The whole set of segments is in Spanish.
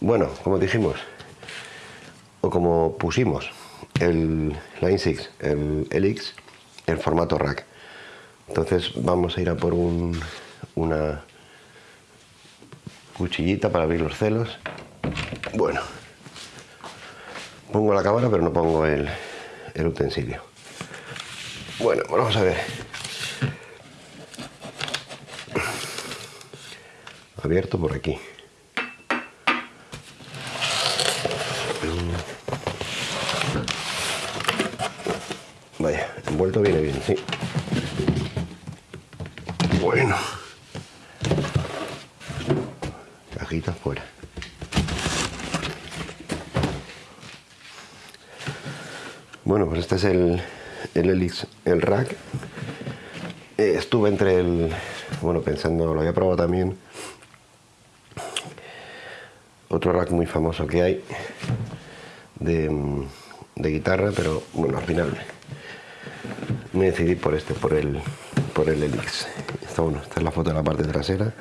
bueno, como dijimos, o como pusimos el Line 6, el Elix, en formato rack. Entonces vamos a ir a por un, una cuchillita para abrir los celos. Bueno, pongo la cámara pero no pongo el, el utensilio. Bueno, vamos a ver. Abierto por aquí. Vaya, envuelto viene bien, sí. Bueno. Cajita fuera. Bueno, pues este es el, el Elix, el rack. Eh, estuve entre el... Bueno, pensando, lo había probado también. Otro rack muy famoso que hay de, de guitarra, pero bueno, al final me decidí por este, por el, por el Elix. Esta, bueno, esta es la foto de la parte trasera.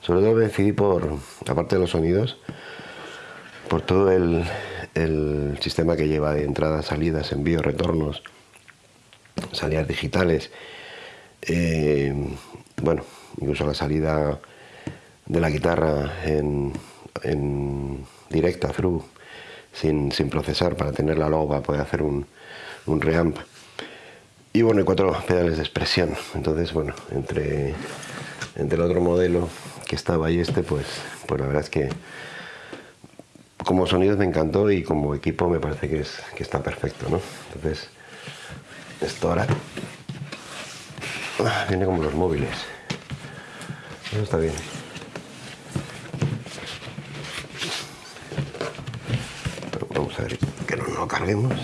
Sobre todo me decidí por, aparte de los sonidos, por todo el, sistema que lleva de entradas, salidas, envíos, retornos, salidas digitales. Eh, bueno, incluso la salida de la guitarra en, en directa, through, sin, sin, procesar, para tenerla luego para poder hacer un, un reamp. Y bueno, hay cuatro pedales de expresión. Entonces, bueno, entre, entre el otro modelo que estaba y este, pues, pues la verdad es que como sonidos me encantó y como equipo me parece que, es, que está perfecto, ¿no? Entonces, esto ahora ah, viene como los móviles. Eso está bien. Pero vamos a ver que no lo carguemos.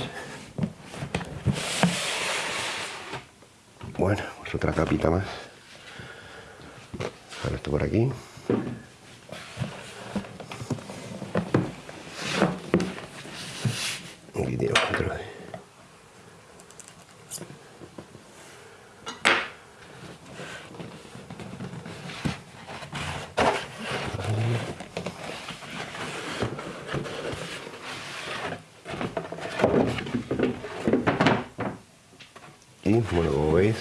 Bueno, pues otra capita más. Ahora esto por aquí. Aquí otro. Y bueno, como veis,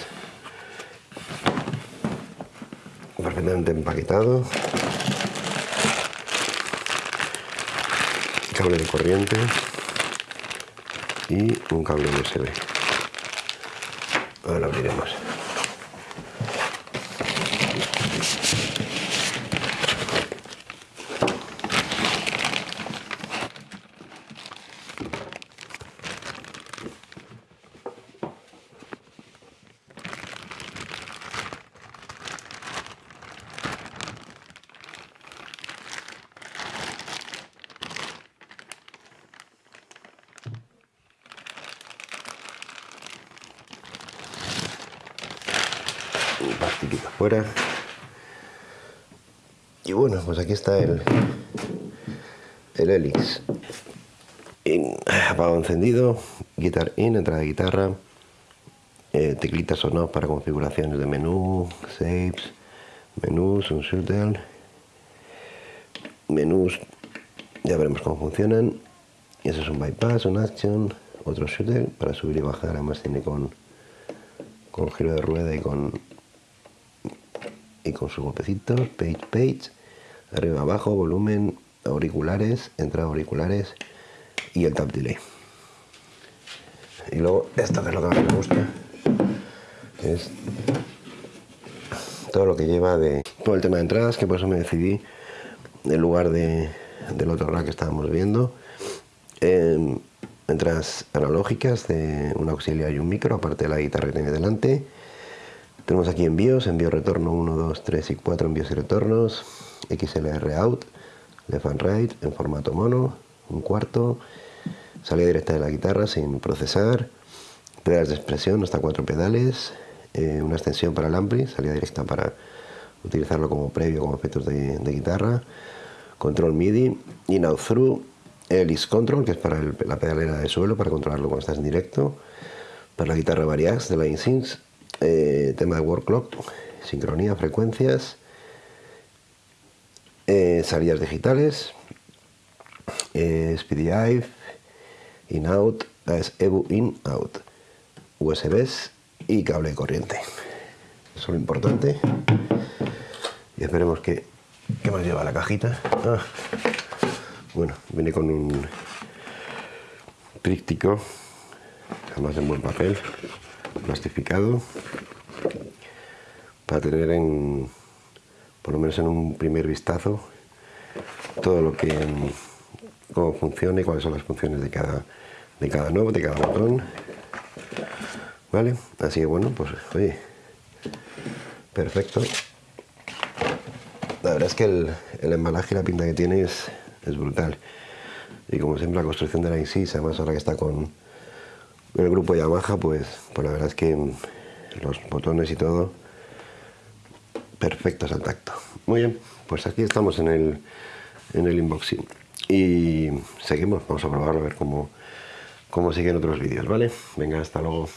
perfectamente empaquetado. Cable de corriente y un cable USB. Ahora lo abriremos. Plastiquito fuera y bueno pues aquí está el el Helix apagado encendido guitar in, entrada de guitarra eh, teclitas o no para configuraciones de menú saves menús, un shuttle menús ya veremos cómo funcionan. Y eso es un bypass, un action otro shuttle para subir y bajar. Además tiene con con giro de rueda y con con sus golpecitos, page, page, arriba, abajo, volumen, auriculares, entrada auriculares y el tap delay. Y luego esto que es lo que más me gusta, es todo lo que lleva de todo el tema de entradas, que por eso me decidí en lugar de, del otro rack que estábamos viendo. Eh, entradas analógicas de un auxiliar y un micro, aparte de la guitarra que tiene delante tenemos aquí envíos, envío retorno 1, 2, 3 y 4 envíos y retornos, XLR out, left and right en formato mono, un cuarto, salida directa de la guitarra sin procesar, pedales de expresión hasta cuatro pedales, eh, una extensión para el ampli, salida directa para utilizarlo como previo como efectos de, guitarra, control MIDI, in out through, Elis Control, que es para la pedalera de suelo, para controlarlo cuando estás en directo, para la guitarra Variax de la InSyncs, eh, tema de word clock, sincronía, frecuencias, eh, salidas digitales, eh, SPDI, in-out, es EBU in-out, USBs y cable de corriente. Eso es lo importante. Y esperemos que... ¿Qué más lleva la cajita? Ah, bueno, viene con un tríptico, además en buen papel, plastificado, para tener en, por lo menos en un primer vistazo, todo lo que, cómo funciona y cuáles son las funciones de cada, de cada nuevo, de cada botón. ¿Vale? Así que bueno, pues oye, perfecto. La verdad es que el, embalaje y la pinta que tiene es, brutal. Y como siempre la construcción de la Insys, además ahora que está con, el grupo Yamaha, pues, pues la verdad es que los botones y todo perfectos al tacto. Muy bien, pues aquí estamos en el, en el unboxing. Y seguimos, vamos a probarlo a ver cómo, cómo siguen otros vídeos, ¿vale? Venga, hasta luego.